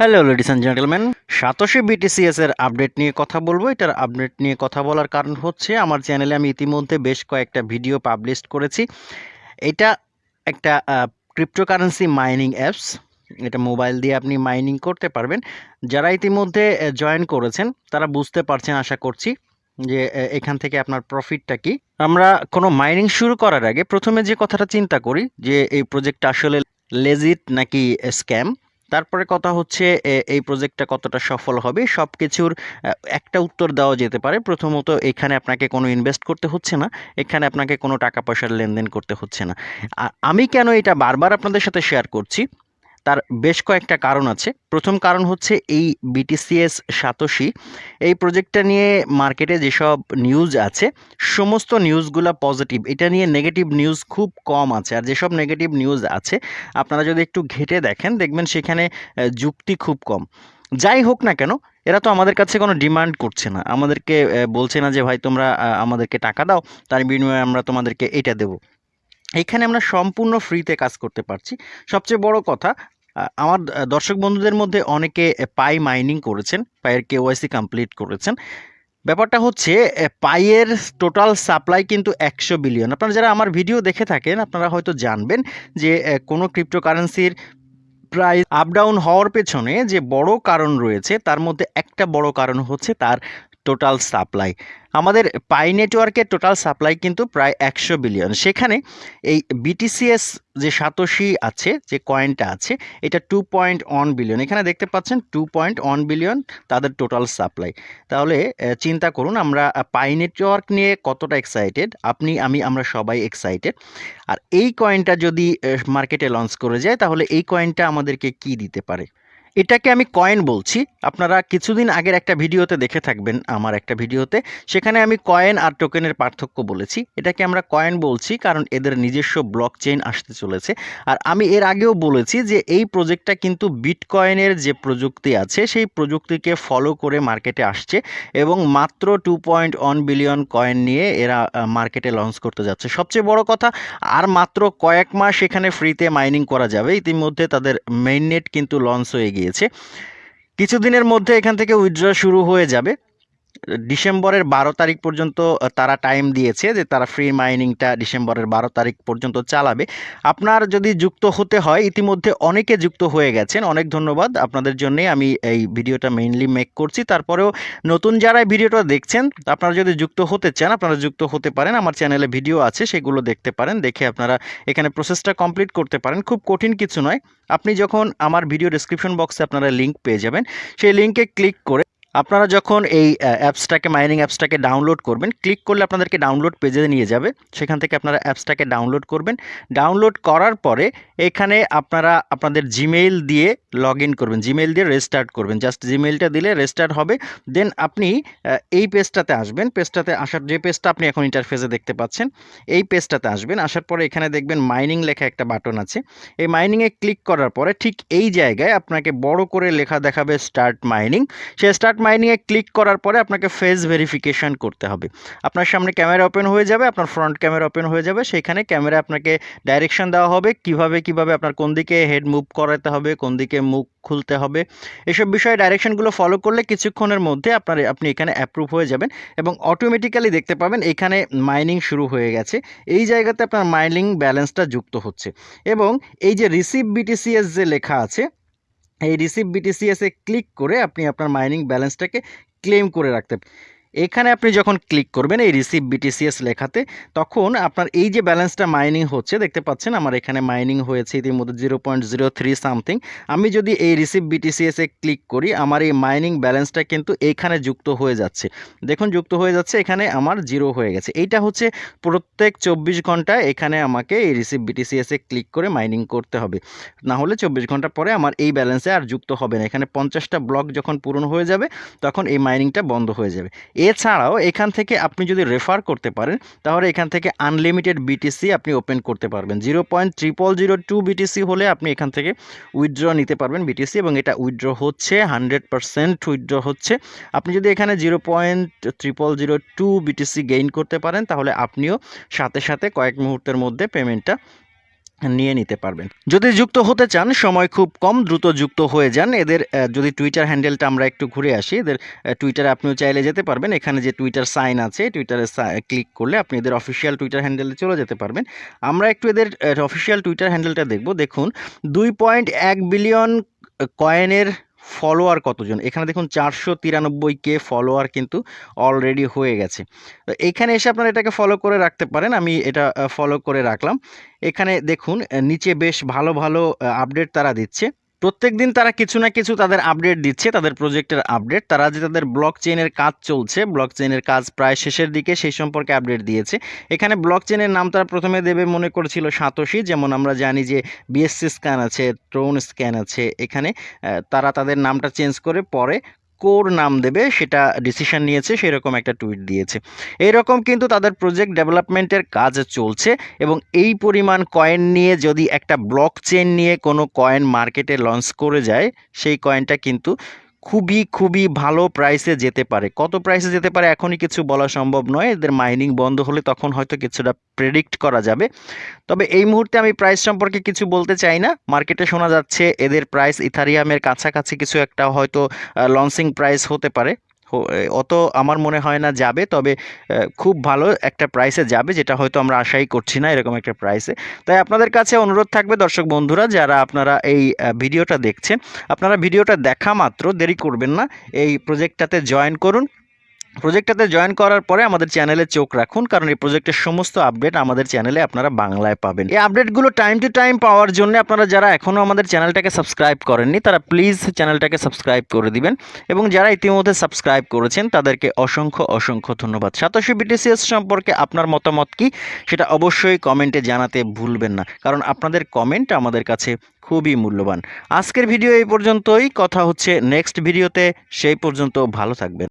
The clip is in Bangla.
হ্যালো লেডিস অ্যান্ড জেন্টলম্যান সাতশে বিটিসিএস এর আপডেট নিয়ে কথা বলব। এটার আপডেট নিয়ে কথা বলার কারণ হচ্ছে, আমার চ্যানেলে আমি ইতিমধ্যে বেশ কয়েকটা ভিডিও পাবলিশ করেছি। এটা একটা ক্রিপ্টোকারেন্সি মাইনিং অ্যাপস এটা মোবাইল দিয়ে আপনি মাইনিং করতে পারবেন। যারা ইতিমধ্যে জয়েন করেছেন, তারা বুঝতে পারছেন, আশা করছি, যে এখান থেকে আপনার প্রফিটটা কি। আমরা কোনো মাইনিং শুরু করার আগে প্রথমে যে কথাটা চিন্তা করি, যে এই প্রজেক্টটা আসলে লেজিট নাকি স্ক্যাম তারপরে কথা হচ্ছে এই প্রজেক্টটা কতটা সফল হবে? সব কিছুর একটা উত্তর দেওয়া যেতে পারে। প্রথমত, এখানে আপনাকে কোনো ইনভেস্ট করতে হচ্ছে না। এখানে আপনাকে কোনো টাকা পয়সার লেনদেন করতে হচ্ছে না। আমি কেন এটা বারবার আপনাদের সাথে শেয়ার করছি? তার বেশ কয়েকটা কারণ আছে। প্রথম কারণ হচ্ছে এই বিটিসিএস সাতোশি। এই প্রজেক্টটা নিয়ে মার্কেটে যেসব নিউজ আছে, সমস্ত নিউজগুলো পজিটিভ এটা নিয়ে নেগেটিভ নিউজ খুব কম আছে। আর যেসব নেগেটিভ নিউজ আছে, আপনারা যদি একটু ঘেটে দেখেন, দেখবেন সেখানে যুক্তি খুব কম। যাই হোক না কেন, এরা তো আমাদের কাছে কোনো ডিমান্ড করছে না। আমাদেরকে বলছে না যে, ভাই, তোমরা আমাদেরকে টাকা দাও, তার বিনিময়ে আমরা তোমাদেরকে এটা দেবো। এখানে আমরা সম্পূর্ণ ফ্রিতে কাজ করতে পারছি। সবচেয়ে বড় কথা আমার দর্শক বন্ধুদের মধ্যে অনেকে পাই মাইনিং করেছেন পায়ের কেওয়াইসি কমপ্লিট করেছেন। ব্যাপারটা হচ্ছে পাইয়ের টোটাল সাপ্লাই কিন্তু একশো বিলিয়ন আপনারা যারা আমার ভিডিও দেখে থাকেন, আপনারা হয়তো জানবেন যে কোনো ক্রিপ্টোকারেন্সির প্রাইস আপ ডাউন হওয়ার পেছনে যে বড় কারণ রয়েছে, তার মধ্যে একটা বড় কারণ হচ্ছে তার টোটাল সাপ্লাই আমাদের পাই নেটওয়ার্কের টোটাল সাপ্লাই কিন্তু প্রায় একশো বিলিয়ন সেখানে এই বিটিসিএস যে সাতোশি আছে, যে কয়েনটা আছে, এটা টু পয়েন্ট ওয়ান বিলিয়ন এখানে দেখতে পাচ্ছেন টু পয়েন্ট ওয়ান বিলিয়ন তাদের টোটাল সাপ্লাই তাহলে চিন্তা করুন আমরা পাই নেটওয়ার্ক নিয়ে কতটা এক্সাইটেড আপনি, আমি, আমরা সবাই এক্সাইটেড আর এই কয়েনটা যদি মার্কেটে লঞ্চ করে যায়, তাহলে এই কয়েনটা আমাদেরকে কি দিতে পারে? এটাকে আমি কয়েন বলছি। আপনারা কিছুদিন আগের একটা ভিডিওতে দেখে থাকবেন আমার একটা ভিডিওতে। সেখানে আমি কয়েন আর টোকেনের পার্থক্য বলেছি। এটাকে আমরা কয়েন বলছি কারণ এদের নিজস্ব ব্লক চেইন আসতে চলেছে। আর আমি এর আগেও বলেছি যে এই প্রজেক্টটা কিন্তু বিটকয়েনের যে প্রযুক্তি আছে, সেই প্রযুক্তিকে ফলো করে মার্কেটে আসছে এবং মাত্র two point one billion coin নিয়ে এরা মার্কেটে লঞ্চ করতে যাচ্ছে। সবচেয়ে বড় কথা, আর মাত্র কয়েক মাস এখানে ফ্রিতে মাইনিং করা যাবে। ইতিমধ্যে তাদের মেইন নেট কিন্তু লঞ্চ হয়ে গিয়েছে। কিছুদিনের মধ্যে এখান থেকে উইথড্র শুরু হয়ে যাবে। ডিসেম্বরের বারো তারিখ পর্যন্ত তারা টাইম দিয়েছে যে তারা ফ্রি মাইনিংটা ডিসেম্বরের বারো তারিখ পর্যন্ত চালাবে। আপনার যদি যুক্ত হতে হয়, ইতিমধ্যে অনেকে যুক্ত হয়ে গেছেন। অনেক ধন্যবাদ আপনাদের জন্যে। আমি এই ভিডিওটা মেইনলি মেক করছি। তারপরেও নতুন যারা ভিডিওটা দেখছেন, আপনারা যদি যুক্ত হতে চান, আপনারা যুক্ত হতে পারেন। আমার চ্যানেলে ভিডিও আছে, সেগুলো দেখতে পারেন। দেখে আপনারা এখানে প্রসেসটা কমপ্লিট করতে পারেন। খুব কঠিন কিছু নয়। আপনি যখন আমার ভিডিও ডেসক্রিপশন বক্সে আপনারা লিঙ্ক পেয়ে যাবেন, সেই লিঙ্কে ক্লিক করে আপনারা যখন এই অ্যাপসটাকে মাইনিং অ্যাপসটাকে ডাউনলোড করবেন ক্লিক করলে আপনাদেরকে ডাউনলোড পেজে নিয়ে যাবে। সেখান থেকে আপনারা অ্যাপসটাকে ডাউনলোড করবেন। ডাউনলোড করার পরে এখানে আপনারা আপনাদের জিমেইল দিয়ে লগ করবেন। জিমেইল দিয়ে রেজিস্টার্ট করবেন। জাস্ট জিমেইলটা দিলে রেজিস্টার্ট হবে। দেন আপনি এই পেজটাতে আসবেন। পেজটাতে আসার, যে পেজটা আপনি এখন ইন্টারফেসে দেখতে পাচ্ছেন, এই পেজটাতে আসবেন। আসার পরে এখানে দেখবেন মাইনিং লেখা একটা বাটন আছে। এই মাইনিংয়ে ক্লিক করার পরে ঠিক এই জায়গায় আপনাকে বড় করে লেখা দেখাবে স্টার্ট মাইনিং সে স্টার্ট মাইনিংয়ে ক্লিক করার পরে আপনাকে ফেস ভেরিফিকেশন করতে হবে। আপনার সামনে ক্যামেরা ওপেন হয়ে যাবে, আপনার ফ্রন্ট ক্যামেরা ওপেন হয়ে যাবে সেখানে ক্যামেরা আপনাকে ডাইরেকশন দেওয়া হবে, কীভাবে কীভাবে আপনার কোন দিকে হেড মুভ করাতে হবে, কোন দিকে মুখ খুলতে হবে। এসব বিষয়ে ডাইরেকশনগুলো ফলো করলে কিছুক্ষণের মধ্যে আপনার, আপনি এখানে অ্যাপ্রুভ হয়ে যাবেন এবং অটোমেটিক্যালি দেখতে পাবেন এখানে মাইনিং শুরু হয়ে গেছে। এই জায়গাতে আপনার মাইনিং ব্যালেন্সটা যুক্ত হচ্ছে। এবং এই যে রিসিভ বিটিসিএস যে লেখা আছে এই রিসিভ বিটিসিএস এ ক্লিক করে আপনি আপনার মাইনিং ব্যালেন্সটাকে ক্লেম করে রাখতে এখানে আপনি যখন ক্লিক করবেন এই রিসিভ বিটিসিএস লেখাতে, তখন আপনার এই যে ব্যালেন্সটা মাইনিং হচ্ছে, দেখতে পাচ্ছেন আমার এখানে মাইনিং হয়েছে ইতিমধ্যে zero point zero three something আমি যদি এই রিসিভ বিটিসিএসে ক্লিক করি, আমার এই মাইনিং ব্যালেন্সটা কিন্তু এইখানে যুক্ত হয়ে যাচ্ছে। দেখুন, যুক্ত হয়ে যাচ্ছে, এখানে আমার জিরো হয়ে গেছে। এইটা হচ্ছে প্রত্যেক চব্বিশ ঘন্টায় এখানে আমাকে এই রিসিভ বিটিসিএসে ক্লিক করে মাইনিং করতে হবে। না হলে চব্বিশ ঘণ্টা পরে আমার এই ব্যালেন্সে আর যুক্ত হবে না। এখানে পঞ্চাশটা ব্লক যখন পূরণ হয়ে যাবে, তখন এই মাইনিংটা বন্ধ হয়ে যাবে। এছাড়াও এখান থেকে আপনি যদি রেফার করতে পারেন, তাহলে এখান থেকে আনলিমিটেড বিটিসি আপনি ওপেন করতে পারবেন। Zero point triple zero two BTC হলে আপনি এখান থেকে উইথড্র নিতে পারবেন বিটিসি এবং এটা উইথড্র হচ্ছে হান্ড্রেড পারসেন্ট উইথড্র হচ্ছে। আপনি যদি এখানে zero point triple zero two BTC gain করতে পারেন, তাহলে আপনিও সাথে সাথে কয়েক মুহূর্তের মধ্যে পেমেন্টটা নিয়ে নিতে পারবেন। যদি যুক্ত হতে চান, সময় খুব কম, দ্রুত যুক্ত হয়ে যান। এদের যদি টুইটার হ্যান্ডেলটা আমরা একটু ঘুরে আসি, এদের টুইটারে আপনিও চাইলে যেতে পারবেন। এখানে যে টুইটার সাইন আছে টুইটারে ক্লিক করলে আপনি এদের অফিসিয়াল টুইটার হ্যান্ডেলে চলে যেতে পারবেন। আমরা একটু এদের অফিসিয়াল টুইটার হ্যান্ডেলটা দেখব। দেখুন, দুই পয়েন্ট এক বিলিয়ন কয়েনের ফলোয়ার কতজন? এখানে দেখুন চারশো তিরানব্বই কে ফলোয়ার কিন্তু অলরেডি হয়ে গেছে। তো এখানে এসে আপনারা এটাকে ফলো করে রাখতে পারেন, আমি এটা ফলো করে রাখলাম। এখানে দেখুন নিচে বেশ ভালো ভালো আপডেট তারা দিচ্ছে। প্রত্যেক দিন তারা কিছু না কিছু তাদের আপডেট দিচ্ছে, তাদের প্রজেক্টের আপডেট তারা যে তাদের ব্লক চেনের কাজ চলছে ব্লক চেনের কাজ প্রায় শেষের দিকে সেই সম্পর্কে আপডেট দিয়েছে। এখানে ব্লক চেনের নাম তারা প্রথমে দেবে মনে করেছিল সাতোশি, যেমন আমরা জানি যে বিএসসি স্ক্যান আছে ট্রোন স্ক্যান আছে এখানে। তারা তাদের নামটা চেঞ্জ করে পরে কোর নাম দেবে, সেটা ডিসিশন নিয়েছে, সেরকম একটা টুইট দিয়েছে। এইরকম কিন্তু তাদের প্রজেক্ট ডেভেলপমেন্টের কাজ চলছে এবং এই পরিমাণ কয়েন নিয়ে যদি একটা ব্লক চেন নিয়ে কোনো কয়েন মার্কেটে লঞ্চ করে যায়, সেই কয়েনটা কিন্তু খুবই খুবই ভালো প্রাইসে যেতে পারে। কত প্রাইসে যেতে পারে এখনই কিছু বলা সম্ভব নয়। এদের মাইনিং বন্ধ হলে তখন হয়তো কিছুটা প্রেডিক্ট করা যাবে। তবে এই মুহূর্তে আমি প্রাইস সম্পর্কে কিছু বলতে চাই না। মার্কেটে শোনা যাচ্ছে এদের প্রাইস ইথারিয়ামের কাছাকাছি কিছু একটা হয়তো লঞ্চিং প্রাইস হতে পারে। অত আমার মনে হয় না যাবে, তবে খুব ভালো একটা প্রাইসে যাবে, যেটা হয়তো আমরা আশাই করছি না এরকম একটা প্রাইসে তাই আপনাদের কাছে অনুরোধ থাকবে, দর্শক বন্ধুরা, যারা আপনারা এই ভিডিওটা দেখছেন, আপনারা ভিডিওটা দেখা মাত্র, দেরি করবেন না, এই প্রজেক্টটাতে জয়েন করুন। প্রজেক্টটাতে জয়েন করার পরে আমাদের চ্যানেলে চোখ রাখুন, কারণ এই প্রজেক্টের সমস্ত আপডেট আমাদের চ্যানেলে আপনারা বাংলায় পাবেন। এই আপডেটগুলো টাইম টু টাইম পাওয়ার জন্য আপনারা যারা এখনও আমাদের চ্যানেলটাকে সাবস্ক্রাইব করেননি, তারা প্লিজ চ্যানেলটাকে সাবস্ক্রাইব করে দিবেন এবং যারা ইতিমধ্যে সাবস্ক্রাইব করেছেন, তাদেরকে অসংখ্য অসংখ্য ধন্যবাদ। সাতশো বিটিসিএস সম্পর্কে আপনার মতামত কি, সেটা অবশ্যই কমেন্টে জানাতে ভুলবেন না, কারণ আপনাদের কমেন্ট আমাদের কাছে খুবই মূল্যবান। আজকের ভিডিও এই পর্যন্তই, কথা হচ্ছে নেক্সট ভিডিওতে সেই পর্যন্ত ভালো থাকবেন।